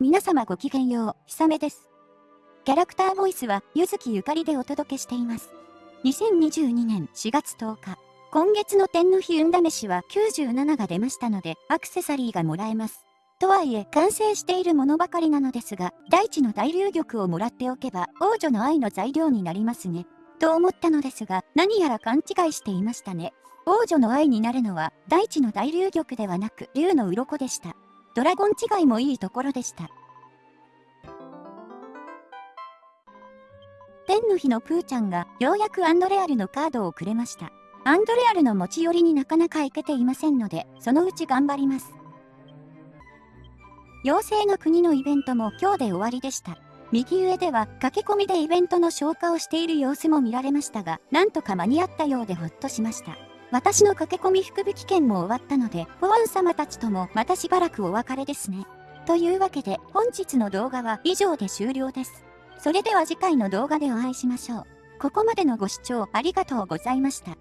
皆様ごきげんよう、ひさめです。キャラクターボイスは、ゆずきゆかりでお届けしています。2022年4月10日、今月の天の日運試しは97が出ましたので、アクセサリーがもらえます。とはいえ、完成しているものばかりなのですが、大地の大流玉をもらっておけば、王女の愛の材料になりますね。と思ったのですが、何やら勘違いしていましたね。王女の愛になるのは、大地の大流玉ではなく、竜の鱗でした。ドラゴン違いもいいところでした。天の日のプーちゃんがようやくアンドレアルのカードをくれました。アンドレアルの持ち寄りになかなか行けていませんので、そのうち頑張ります。妖精の国のイベントも今日で終わりでした。右上では駆け込みでイベントの消化をしている様子も見られましたが、なんとか間に合ったようでほっとしました。私の駆け込み福引券も終わったので、ポワン様たちともまたしばらくお別れですね。というわけで、本日の動画は以上で終了です。それでは次回の動画でお会いしましょう。ここまでのご視聴ありがとうございました。